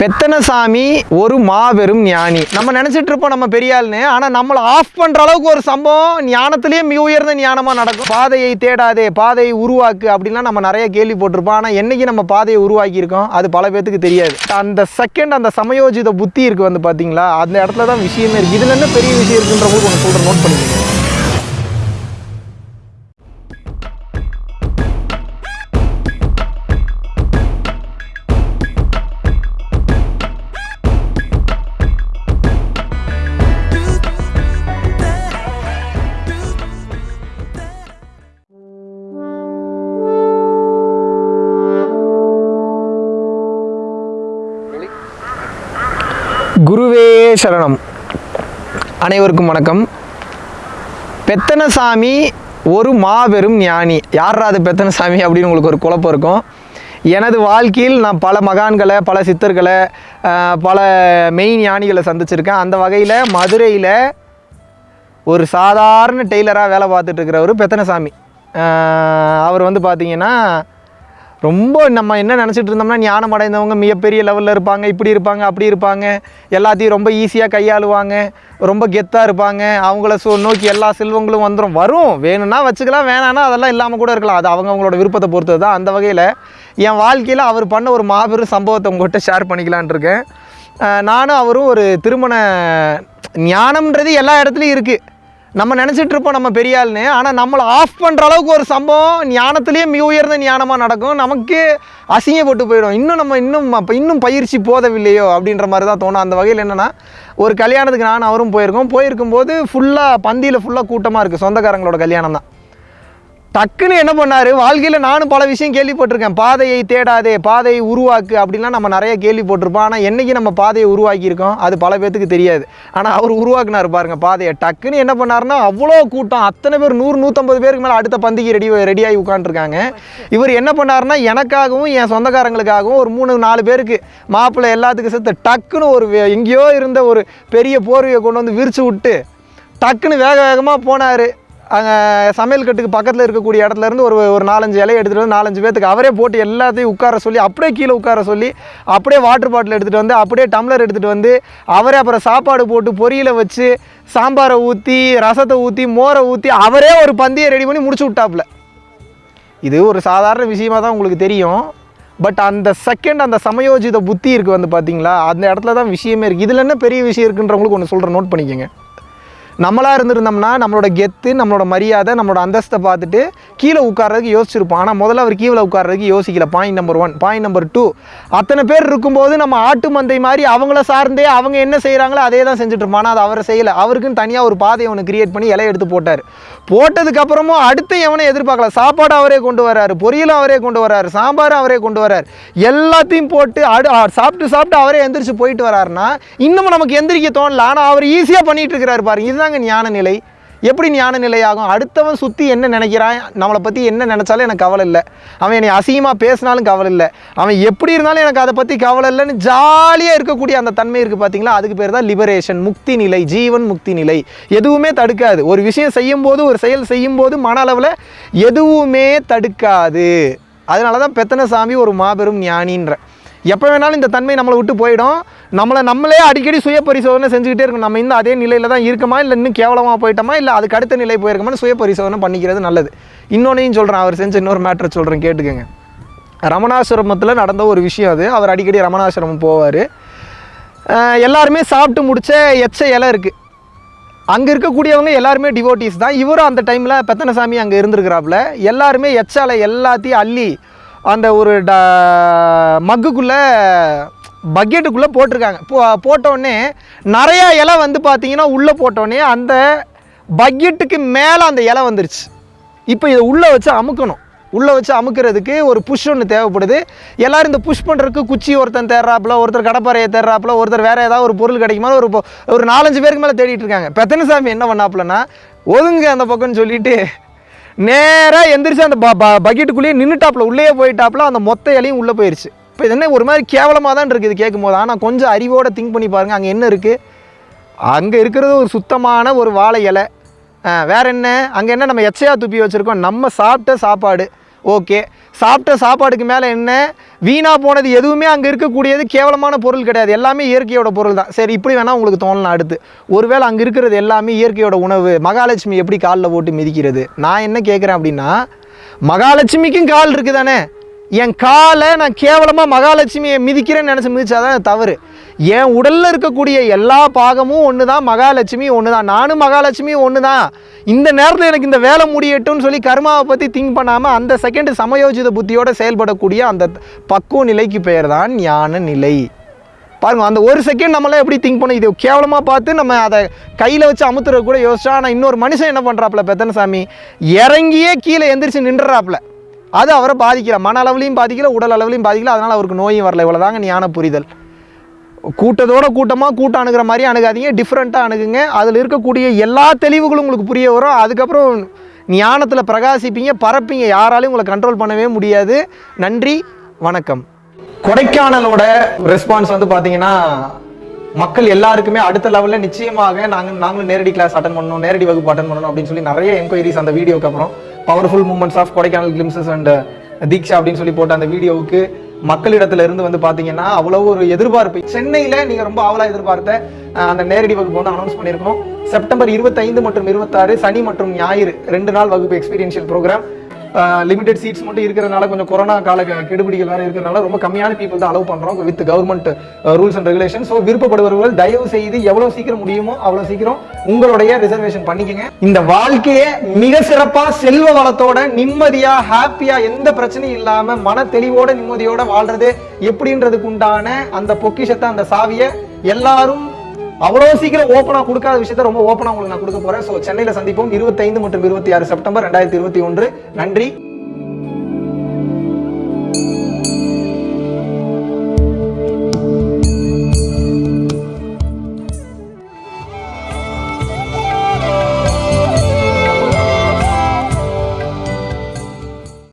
பெத்தனசாமி ஒரு மாபெரும் ஞானி. நம்ம நினச்சிட்டு இருப்போம் நம்ம பெரியாள்னு ஆனால் நம்மளை ஆஃப் பண்ணுற அளவுக்கு ஒரு சம்பவம் ஞானத்திலேயே மிக உயர்ந்த ஞானமாக நடக்கும். பாதையை தேடாதே பாதையை உருவாக்கு அப்படின்லாம் நம்ம நிறைய கேள்வி போட்டிருப்போம். ஆனால் என்னைக்கு நம்ம பாதையை உருவாக்கியிருக்கோம்? அது பல பேத்துக்கு தெரியாது. அந்த செகண்ட் அந்த சமயோஜித புத்தி இருக்கு வந்து பார்த்தீங்களா அந்த இடத்துல தான் விஷயமே இருக்குது இதுல என்ன பெரிய விஷயம் இருக்குன்ற போது ஒன்று சொல்கிறேன் நோட் பண்ணிக்கோங்க. குருவே சரணம். அனைவருக்கும் வணக்கம். பெத்தனசாமி ஒரு மாபெரும் ஞானி. யாரா அது பெத்தனசாமி அப்படின்னு உங்களுக்கு ஒரு குழப்பம் இருக்கும். எனது வாழ்க்கையில் நான் பல மகான்களை பல சித்தர்களை பல மெய் ஞானிகளை சந்திச்சிருக்கேன். அந்த வகையில் மதுரையில் ஒரு சாதாரண டெய்லராக வேலை பார்த்துட்டு இருக்கிறவர் பெத்தனசாமி. அவர் வந்து பார்த்தீங்கன்னா ரொம்ப நம்ம என்ன நினச்சிட்டு இருந்தோம்னா ஞானம் அடைந்தவங்க மிகப்பெரிய லெவலில் இருப்பாங்க இப்படி இருப்பாங்க அப்படி இருப்பாங்க. எல்லாத்தையும் ரொம்ப ஈஸியாக கையாளுவாங்க ரொம்ப கெத்தாக இருப்பாங்க. அவங்கள சோ நோக்கி எல்லா செல்வங்களும் வந்துடும் வரும். வேணும்னா வச்சுக்கலாம் வேணான்னா அதெல்லாம் இல்லாமல் கூட இருக்கலாம். அது அவங்க அவங்களோட விருப்பத்தை பொறுத்தது தான். அந்த வகையில் என் வாழ்க்கையில் அவர் பண்ண ஒரு மாபெரும் சம்பவத்தை உங்கள்கிட்ட ஷேர் பண்ணிக்கலான் இருக்கேன். நானும் அவரும் ஒரு திருமண ஞானம்ன்றது எல்லா இடத்துலையும் இருக்குது நம்ம நினச்சிட்டு இருப்போம் நம்ம பெரிய ஆளுன்னு ஆனால் நம்மளை ஆஃப் பண்ணுற அளவுக்கு ஒரு சம்பவம் ஞானத்துலேயே மிக உயர்ந்த ஞானமாக நடக்கும். நமக்கு அசிங்கப்பட்டு போயிடும். இன்னும் நம்ம இன்னும் அப்போ இன்னும் பயிற்சி போதவில்லையோ அப்படின்ற மாதிரி தான் தோணும். அந்த வகையில் என்னென்னா ஒரு கல்யாணத்துக்கு நான் அவரும் போயிருக்கோம். போயிருக்கும்போது ஃபுல்லாக பந்தியில் ஃபுல்லாக கூட்டமாக இருக்குது சொந்தக்காரங்களோட கல்யாணம் தான். டக்குன்னு என்ன பண்ணார்? வாழ்க்கையில் நானும் பல விஷயம் கேள்விப்பட்டிருக்கேன். பாதையை தேடாதே பாதையை உருவாக்கு அப்படின்லாம் நம்ம நிறைய கேள்விப்பட்டிருப்போம். ஆனால் என்னைக்கு நம்ம பாதையை உருவாக்கியிருக்கோம்? அது பல பேத்துக்கு தெரியாது. ஆனால் அவர் உருவாக்குனார் பாருங்க பாதையை. டக்குன்னு என்ன பண்ணாருன்னா அவ்வளோ கூட்டம் அத்தனை பேர் நூறு நூற்றம்பது பேருக்கு மேலே அடுத்த பந்திக்கு ரெடி ரெடியாகி உட்காந்துருக்காங்க இவர் என்ன பண்ணாருன்னா எனக்காகவும் என் சொந்தக்காரங்களுக்காகவும் ஒரு மூணு நாலு பேருக்கு மாப்பிள்ளை எல்லாத்துக்கும் சேர்த்து டக்குன்னு ஒரு வே- எங்கேயோ இருந்த ஒரு பெரிய போர்வையை கொண்டு வந்து விரிச்சு விட்டு டக்குன்னு வேக வேகமாக போனார். அங்கே சமையல் கட்டுக்கு பக்கத்தில் இருக்கக்கூடிய இடத்துல இருந்து ஒரு ஒரு நாலஞ்சு இலையை எடுத்துகிட்டு வந்து நாலஞ்சு பேத்துக்கு அவரே போட்டு எல்லாத்தையும் உட்கார சொல்லி அப்படியே கீழே உட்கார சொல்லி அப்படியே வாட்டர் பாட்டில் எடுத்துகிட்டு வந்து அப்படியே டம்ளர் எடுத்துகிட்டு வந்து அவரே அப்புறம் சாப்பாடு போட்டு பொரியலை வச்சு சாம்பாரை ஊற்றி ரசத்தை ஊற்றி மோரை ஊற்றி அவரே ஒரு பந்தியை ரெடி பண்ணி முடிச்சு விட்டாப்புல. இது ஒரு சாதாரண விஷயமா தான் உங்களுக்கு தெரியும். பட் அந்த செகண்ட் அந்த சமயோஜித புத்தி இருக்குது வந்து பார்த்தீங்களா அந்த இடத்துல தான் விஷயமே இருக்குது இதில் என்ன பெரிய விஷயம் இருக்குன்றவங்களுக்கு ஒன்று சொல்கிறேன் நோட் பண்ணிக்கோங்க. நம்மளாக இருந்திருந்தோம்னா நம்மளோட கெத்து நம்மளோட மரியாதை நம்மளோட அந்தஸ்தை பார்த்துட்டு கீழே உட்கார்றதுக்கு யோசிச்சிருப்போம். ஆனால் முதல்ல அவர் கீழே உட்கார்றதுக்கு யோசிக்கல. Point number one point number two அத்தனை பேர் இருக்கும்போது நம்ம ஆட்டு மந்தை மாதிரி அவங்கள சார்ந்தே அவங்க என்ன செய்கிறாங்களோ அதே தான் செஞ்சுட்டு ஆனால் அது அவரை செய்யலை. அவருக்குன்னு தனியாக ஒரு பாதையை ஒன்று கிரியேட் பண்ணி இலையை எடுத்து போட்டார். போட்டதுக்கப்புறமும் அடுத்து எவனை எதிர்பார்க்கல? சாப்பாடு அவரே கொண்டு வராரு பொரியலும் அவரே கொண்டு வராரு சாம்பாரும் அவரே கொண்டு வரார் எல்லாத்தையும் போட்டு அடு சாப்பிட்டு சாப்பிட்டு அவரே எந்திரிச்சு போயிட்டு வராருன்னா இன்னமும் நமக்கு எந்திரிக்க தோணல. ஆனால் அவர் ஈஸியாக பண்ணிகிட்டு இருக்கிறாரு பாருங்க. இதுதாங்க ஞான நிலை எப்படி ஞான நிலையாகும் ஆகும் அடுத்தவன் சுற்றி என்ன நினைக்கிறான்? நம்மளை பற்றி என்ன நினச்சாலும் எனக்கு கவலை இல்லை. அவன் என்னை அசிங்கமாக பேசினாலும் கவலை இல்லை. அவன் எப்படி இருந்தாலும் எனக்கு அதை பற்றி கவலை இல்லைன்னு ஜாலியாக இருக்கக்கூடிய அந்த தன்மை இருக்குது பார்த்தீங்களா அதுக்கு பேர் தான் லிபரேஷன் முக்தி நிலை ஜீவன் முக்தி நிலை. எதுவுமே தடுக்காது. ஒரு விஷயம் செய்யும்போது ஒரு செயல் செய்யும்போது மன அளவில் எதுவுமே தடுக்காது. அதனால தான் பெத்தனசாமி ஒரு மாபெரும் ஞானின்ற. எப்போ வேணாலும் இந்த தன்மை நம்மளை விட்டு போயிடும். நம்மளை நம்மளே அடிக்கடி சுய பரிசோதனை செஞ்சுக்கிட்டே இருக்கணும். நம்ம இந்த அதே நிலையில் தான் இருக்குமா? இல்லை இன்னும் கேவலமாக போயிட்டோமா? இல்லை அதுக்கு அடுத்த நிலை போயிருக்கோமான்னு சுய பரிசோதனை பண்ணிக்கிறது நல்லது. இன்னொன்னையும் சொல்கிறேன் அவர் செஞ்ச இன்னொரு மேட்ரை சொல்கிறேன் கேட்டுக்கோங்க. ரமணாசிரமத்தில் நடந்த ஒரு விஷயம் அது. அவர் அடிக்கடி ரமணாசிரமம் போவார். எல்லாருமே சாப்பிட்டு முடிச்ச எச்ச இலை இருக்குது அங்கே இருக்கக்கூடியவங்க எல்லாருமே டிவோட்டிஸ் தான். இவரும் அந்த டைமில் பெத்தனசாமி அங்கே இருந்திருக்கிறாப்புல. எல்லாருமே எச்சாலை எல்லாத்தையும் அள்ளி அந்த ஒரு ட மக்குக்குள்ளே பக்கெட்டுக்குள்ளே போட்டிருக்காங்க. போ போட்டோடனே நிறையா இலை வந்து பார்த்தீங்கன்னா உள்ளே போட்டோடனே அந்த பக்கெட்டுக்கு மேலே அந்த இலை வந்துருச்சு. இப்போ இதை உள்ளே வச்சு அமுக்கணும். உள்ளே வச்சு அமுக்கிறதுக்கு ஒரு புஷ் ஒன்று தேவைப்படுது. எல்லோரும் இந்த புஷ் பண்ணுறதுக்கு குச்சி ஒருத்தன் தேடுறாப்புல ஒருத்தர் கடப்பாறையை தேடுறாப்புல ஒருத்தர் வேறு ஏதாவது ஒரு பொருள் கிடைக்குமா ஒரு ஒரு நாலஞ்சு பேருக்கு மேலே தேடிட்டு இருக்காங்க. பெத்தனசாமி என்ன பண்ணாப்புலன்னா ஒதுங்க அந்த பக்கம்னு சொல்லிட்டு நேராக எந்திரிச்சு அந்த ப பக்கெட்டுக்குள்ளேயே நின்றுட்டாப்புல உள்ளே போயிட்டாப்புல அந்த மொத்த இலையும் உள்ளே போயிடுச்சு இப்போ இது என்ன ஒரு மாதிரி கேவலமாக தான் இருக்குது கேட்கும் போது ஆனால் கொஞ்சம் அறிவோடு திங்க் பண்ணி பாருங்கள் அங்கே என்ன இருக்குது அங்கே இருக்கிறது ஒரு சுத்தமான ஒரு வாழை இலை. வேறு என்ன? அங்கே என்ன நம்ம எச்சையாக துப்பி வச்சுருக்கோம்? நம்ம சாப்பிட்ட சாப்பாடு. ஓகே. சாப்பிட்ட சாப்பாடுக்கு மேலே என்ன? வீணாக போனது எதுவுமே அங்கே இருக்கக்கூடியது கேவலமான பொருள் கிடையாது. எல்லாமே இயற்கையோட பொருள் தான். சரி இப்படி வேணால் உங்களுக்கு தோணலாம் அடுத்து. ஒருவேளை அங்கே இருக்கிறது எல்லாமே இயற்கையோட உணவு. மகாலட்சுமி எப்படி காலில் போட்டு மிதிக்கிறது? நான் என்ன கேட்குறேன் அப்படின்னா மகாலட்சுமிக்கும் கால் இருக்குது தானே என் காலை நான் கேவலமாக மகாலட்சுமியை மிதிக்கிறேன்னு நினச்சி மிதிச்சாதான் தவறு. என் உடலில் இருக்கக்கூடிய எல்லா பாகமும் ஒன்று தான் மகாலட்சுமி ஒன்று தான் நானும் மகாலட்சுமி ஒன்று தான் இந்த நேரத்தில் எனக்கு இந்த வேலை முடியட்டும்னு சொல்லி கர்மாவை பற்றி திங்க் பண்ணாமல் அந்த செகண்ட் சமயோஜித புத்தியோடு செயல்படக்கூடிய அந்த பக்குவ நிலைக்கு பெயர் தான் ஞான நிலை. பாருங்கள் அந்த ஒரு செகண்ட் நம்மளாம் எப்படி திங்க் பண்ணோம் இது கேவலமாக பார்த்து நம்ம அதை கையில் வச்சு அமுத்துறது கூட யோசிச்சா ஆனால் இன்னொரு மனுஷன் என்ன பண்ணுறாப்புல பெத்தனசாமி? இறங்கியே கீழே எந்திரிச்சு நின்றுறாப்புல. அது அவரை பாதிக்கல. மன அளவுலையும் பாதிக்கல உடல் அளவுலையும் பாதிக்கல. அதனால் அவருக்கு நோயும் வரல. இவ்வளோதாங்க ஞான புரிதல். கூட்டத்தோட கூட்டமாக கூட்டம் அணுகிற மாதிரி அணுகாதீங்க டிஃப்ரெண்ட்டாக அணுகுங்க. அதில் இருக்கக்கூடிய எல்லா தெளிவுகளும் உங்களுக்கு புரிய வரும். அதுக்கப்புறம் ஞானத்தில் பிரகாசிப்பீங்க பரப்பீங்க. யாராலையும் உங்களை கண்ட்ரோல் பண்ணவே முடியாது. நன்றி வணக்கம். கொடைக்கானலோட ரெஸ்பான்ஸ் வந்து பார்த்தீங்கன்னா மக்கள் எல்லாருக்குமே அடுத்த லெவலில் நிச்சயமாக நாங்கள் நாங்களும் நேரடி கிளாஸ் அட்டன் பண்ணணும் நேரடி வகுப்பு அட்டன் பண்ணணும் அப்படின்னு சொல்லி நிறைய என்கொயரிஸ் அந்த வீடியோக்கு அப்புறம். Powerful moments of Kodaikanal glimpses and Deeksha அப்படின்னு சொல்லி போட்ட அந்த வீடியோவுக்கு மக்களிடத்துல இருந்து வந்து பாத்தீங்கன்னா அவ்வளவு ஒரு எதிர்பார்ப்பு. சென்னையில நீங்க ரொம்ப ஆவலா எதிர்பார்த்த அந்த நேரடி வகுப்பு வந்து அனௌன்ஸ் பண்ணியிருக்கோம் செப்டம்பர் 25 மற்றும் இருபத்தாறு சனி மற்றும் ஞாயிறு ரெண்டு நாள் வகுப்பு எக்ஸ்பீரியன்ஷியல் ப்ரோக்ராம் லிமிடெட் சீட்ஸ் மட்டும் இருக்கிறனால கொஞ்சம் கொரோனா கால கெடுபிடிகள் வேற இருக்கிறனால ரொம்ப கம்மியான பீப்புள் தான் அலோவ் பண்ணுறோம் with government rules and regulation so விருப்பப்படுபவர்கள் தயவு செய்து எவ்வளோ சீக்கிரம் முடியுமோ அவ்வளோ சீக்கிரம் உங்களுடைய ரிசர்வேஷன் பண்ணிக்கங்க. இந்த வாழ்க்கையை மிக சிறப்பாக செல்வ வளத்தோட நிம்மதியாக ஹாப்பியாக எந்த பிரச்சனையும் இல்லாமல் மன தெளிவோட நிம்மதியோட வாழ்றது எப்படின்றதுக்கு உண்டான அந்த பொக்கிஷத்தை அந்த சாவியை எல்லாரும் அவ்வளவு சீக்கிரம் ஓப்பனா கொடுக்காத விஷயத்த ரொம்ப ஓப்பனா உங்களுக்கு நான் கொடுக்க போறேன். ஸோ சென்னையில சந்திப்போம். இருபத்தைந்து மற்றும் இருபத்தி ஆறு செப்டம்பர் ரெண்டாயிரத்தி இருபத்தி ஒன்று. நன்றி.